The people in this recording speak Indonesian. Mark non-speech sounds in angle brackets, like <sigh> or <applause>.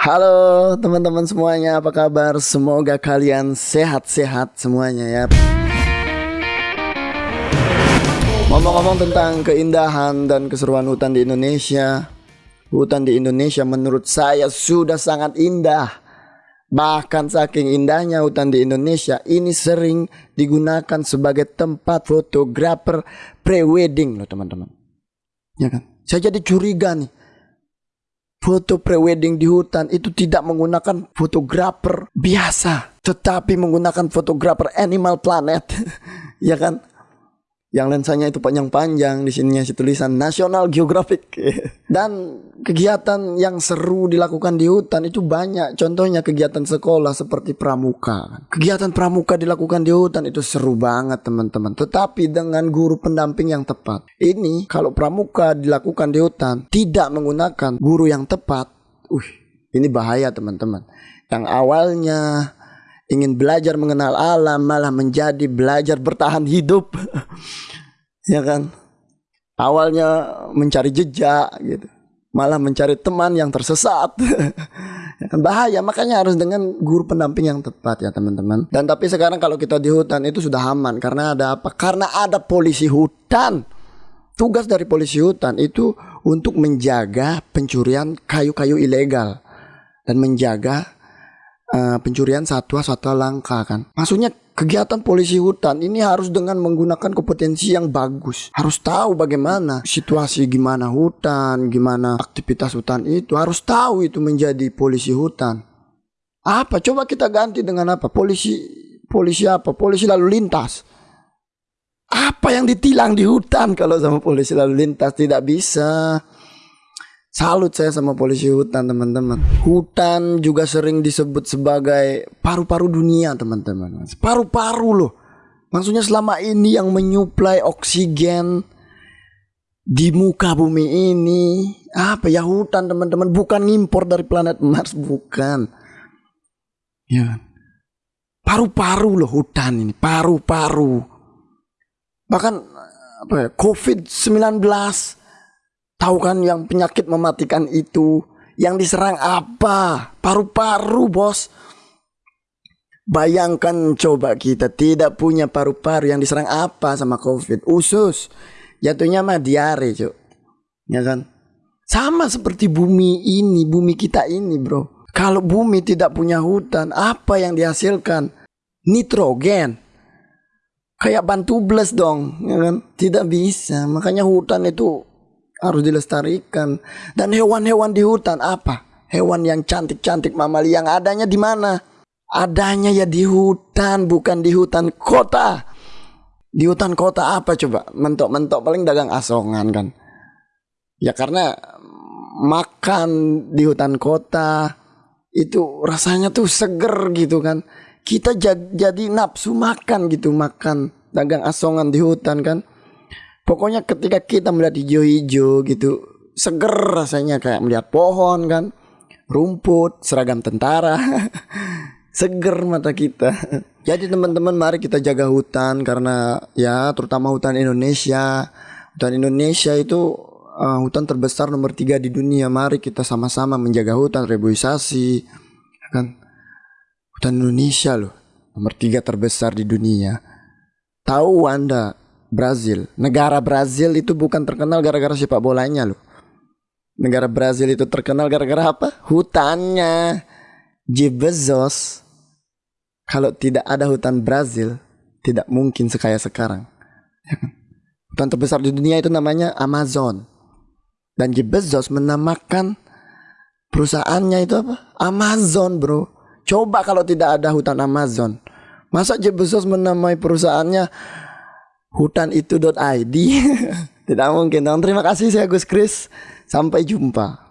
Halo teman-teman semuanya, apa kabar? Semoga kalian sehat-sehat semuanya ya. Ngomong-ngomong tentang keindahan dan keseruan hutan di Indonesia, hutan di Indonesia menurut saya sudah sangat indah. Bahkan saking indahnya hutan di Indonesia, ini sering digunakan sebagai tempat fotografer pre-wedding loh teman-teman. Ya kan? Saya jadi curiga nih. Foto pre-wedding di hutan itu tidak menggunakan fotografer biasa, tetapi menggunakan fotografer Animal Planet. <laughs> ya kan? Yang lensanya itu panjang-panjang di sininya si tulisan National Geographic. <laughs> Dan kegiatan yang seru dilakukan di hutan itu banyak. Contohnya kegiatan sekolah seperti pramuka. Kegiatan pramuka dilakukan di hutan itu seru banget teman-teman. Tetapi dengan guru pendamping yang tepat. Ini kalau pramuka dilakukan di hutan tidak menggunakan guru yang tepat uh ini bahaya teman-teman. Yang awalnya ingin belajar mengenal alam malah menjadi belajar bertahan hidup. <laughs> Ya kan? Awalnya mencari jejak gitu. Malah mencari teman yang tersesat. <laughs> Ya kan? Bahaya. Makanya harus dengan guru pendamping yang tepat ya teman-teman. Dan tapi sekarang kalau kita di hutan itu sudah aman. Karena ada apa? Karena ada polisi hutan. Tugas dari polisi hutan itu untuk menjaga pencurian kayu-kayu ilegal dan menjaga uh, pencurian satwa-satwa langka kan. Maksudnya kegiatan polisi hutan ini harus dengan menggunakan kompetensi yang bagus. Harus tahu bagaimana situasi gimana hutan, gimana aktivitas hutan itu. Harus tahu itu menjadi polisi hutan. Apa? Coba kita ganti dengan apa? Polisi polisi apa? Polisi lalu lintas. Apa yang ditilang di hutan kalau sama polisi lalu lintas tidak bisa. Salut saya sama polisi hutan teman-teman. Hutan juga sering disebut sebagai paru-paru dunia teman-teman. Paru-paru loh. Maksudnya selama ini yang menyuplai oksigen di muka bumi ini apa ya hutan teman-teman bukan impor dari planet Mars bukan. Ya. Paru-paru loh hutan ini, paru-paru. Bahkan apa ya, COVID-19 Tahu kan yang penyakit mematikan itu yang diserang apa? Paru-paru, Bos. Bayangkan coba kita tidak punya paru-paru yang diserang apa sama Covid? Usus. Jatuhnya mah diare, Cuk. Ya kan? Sama seperti bumi ini, bumi kita ini, Bro. Kalau bumi tidak punya hutan, apa yang dihasilkan? Nitrogen. Kayak bantu bles dong, ya kan? Tidak bisa. Makanya hutan itu harus dilestarikan. Dan hewan-hewan di hutan apa? Hewan yang cantik-cantik mamali yang adanya di mana? Adanya ya di hutan, bukan di hutan kota. Di hutan kota apa coba? Mentok-mentok paling dagang asongan kan. Ya karena makan di hutan kota itu rasanya tuh seger gitu kan. Kita jadi nafsu makan gitu, makan dagang asongan di hutan kan. Pokoknya ketika kita melihat hijau-hijau gitu, seger rasanya kayak melihat pohon kan, rumput, seragam tentara. <laughs> seger mata kita. Jadi teman-teman mari kita jaga hutan karena ya terutama hutan Indonesia. Hutan Indonesia itu uh, hutan terbesar nomor tiga di dunia. Mari kita sama-sama menjaga hutan, reboisasi. Kan hutan Indonesia loh nomor tiga terbesar di dunia. Tahu Anda Brazil. Negara Brazil itu bukan terkenal gara-gara sepak bolanya loh. Negara Brazil itu terkenal gara-gara apa? Hutannya. Jeff Bezos. Kalau tidak ada hutan Brazil, tidak mungkin sekaya sekarang. Ya kan? Hutan terbesar di dunia itu namanya Amazon. Dan Jeff Bezos menamakan perusahaannya itu apa? Amazon, bro. Coba kalau tidak ada hutan Amazon. Masa Jeff Bezos menamai perusahaannya hutan itu.id <laughs> tidak mungkin dong. Terima kasih saya Gus Kris. Sampai jumpa